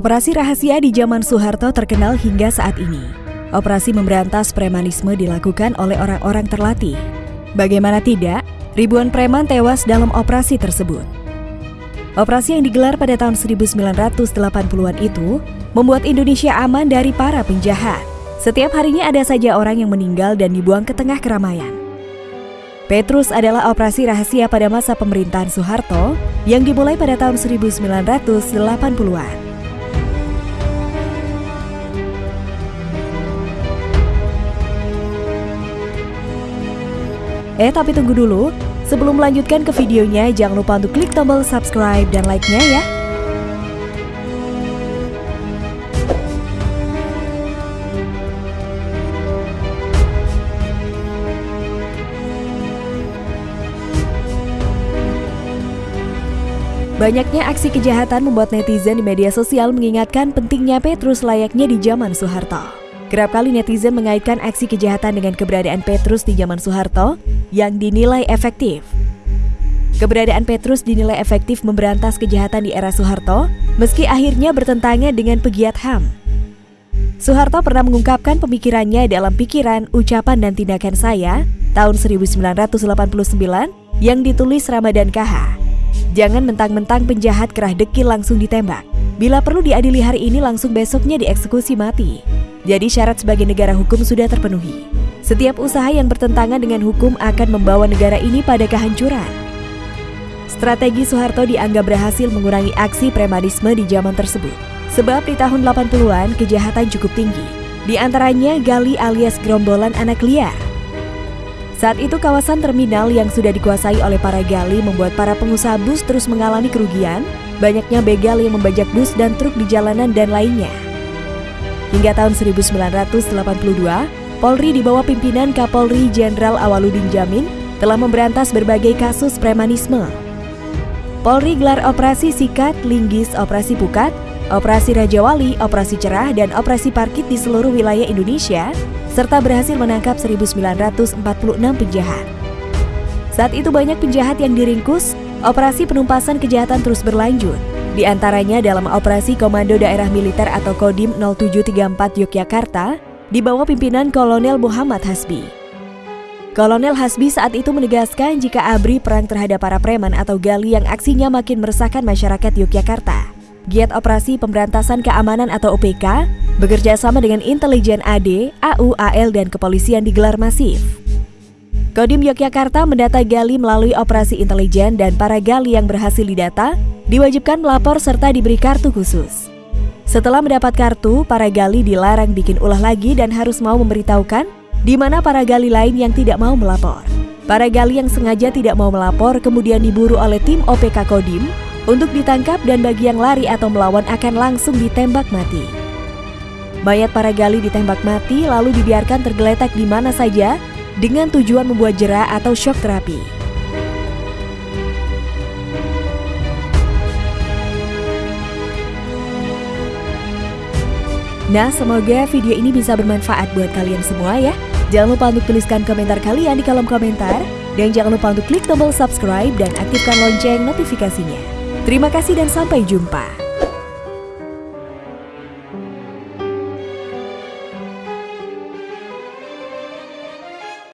Operasi rahasia di zaman Soeharto terkenal hingga saat ini. Operasi memberantas premanisme dilakukan oleh orang-orang terlatih. Bagaimana tidak, ribuan preman tewas dalam operasi tersebut. Operasi yang digelar pada tahun 1980-an itu membuat Indonesia aman dari para penjahat. Setiap harinya ada saja orang yang meninggal dan dibuang ke tengah keramaian. Petrus adalah operasi rahasia pada masa pemerintahan Soeharto yang dimulai pada tahun 1980-an. Eh tapi tunggu dulu, sebelum melanjutkan ke videonya jangan lupa untuk klik tombol subscribe dan like-nya ya. Banyaknya aksi kejahatan membuat netizen di media sosial mengingatkan pentingnya Petrus layaknya di zaman Soeharto. Kerap kali netizen mengaitkan aksi kejahatan dengan keberadaan Petrus di zaman Soeharto yang dinilai efektif. Keberadaan Petrus dinilai efektif memberantas kejahatan di era Soeharto, meski akhirnya bertentangan dengan pegiat HAM. Soeharto pernah mengungkapkan pemikirannya dalam pikiran, ucapan, dan tindakan saya tahun 1989 yang ditulis Ramadan KH. Jangan mentang-mentang penjahat kerah dekil langsung ditembak. Bila perlu diadili hari ini langsung besoknya dieksekusi mati. Jadi syarat sebagai negara hukum sudah terpenuhi. Setiap usaha yang bertentangan dengan hukum akan membawa negara ini pada kehancuran. Strategi Soeharto dianggap berhasil mengurangi aksi premanisme di zaman tersebut. Sebab di tahun 80-an kejahatan cukup tinggi. Di antaranya gali alias gerombolan anak liar saat itu kawasan terminal yang sudah dikuasai oleh para gali membuat para pengusaha bus terus mengalami kerugian, banyaknya begal yang membajak bus dan truk di jalanan dan lainnya. Hingga tahun 1982, Polri di bawah pimpinan Kapolri Jenderal Awaludin Jamin telah memberantas berbagai kasus premanisme. Polri gelar operasi Sikat, Linggis, Operasi Pukat, Operasi Raja Wali, Operasi Cerah, dan Operasi Parkit di seluruh wilayah Indonesia serta berhasil menangkap 1946 penjahat. Saat itu banyak penjahat yang diringkus, operasi penumpasan kejahatan terus berlanjut. Di antaranya dalam operasi Komando Daerah Militer atau Kodim 0734 Yogyakarta di bawah pimpinan Kolonel Muhammad Hasbi. Kolonel Hasbi saat itu menegaskan jika ABRI perang terhadap para preman atau gali yang aksinya makin meresahkan masyarakat Yogyakarta. Giat Operasi Pemberantasan Keamanan atau OPK bekerja sama dengan intelijen AD, AU, AL, dan kepolisian digelar masif. Kodim Yogyakarta mendata gali melalui operasi intelijen dan para gali yang berhasil didata diwajibkan melapor serta diberi kartu khusus. Setelah mendapat kartu, para gali dilarang bikin ulah lagi dan harus mau memberitahukan di mana para gali lain yang tidak mau melapor. Para gali yang sengaja tidak mau melapor kemudian diburu oleh tim OPK Kodim untuk ditangkap dan bagi yang lari atau melawan akan langsung ditembak mati. Mayat para gali ditembak mati lalu dibiarkan tergeletak di mana saja dengan tujuan membuat jerah atau shock terapi. Nah, semoga video ini bisa bermanfaat buat kalian semua ya. Jangan lupa untuk tuliskan komentar kalian di kolom komentar. Dan jangan lupa untuk klik tombol subscribe dan aktifkan lonceng notifikasinya. Terima kasih dan sampai jumpa.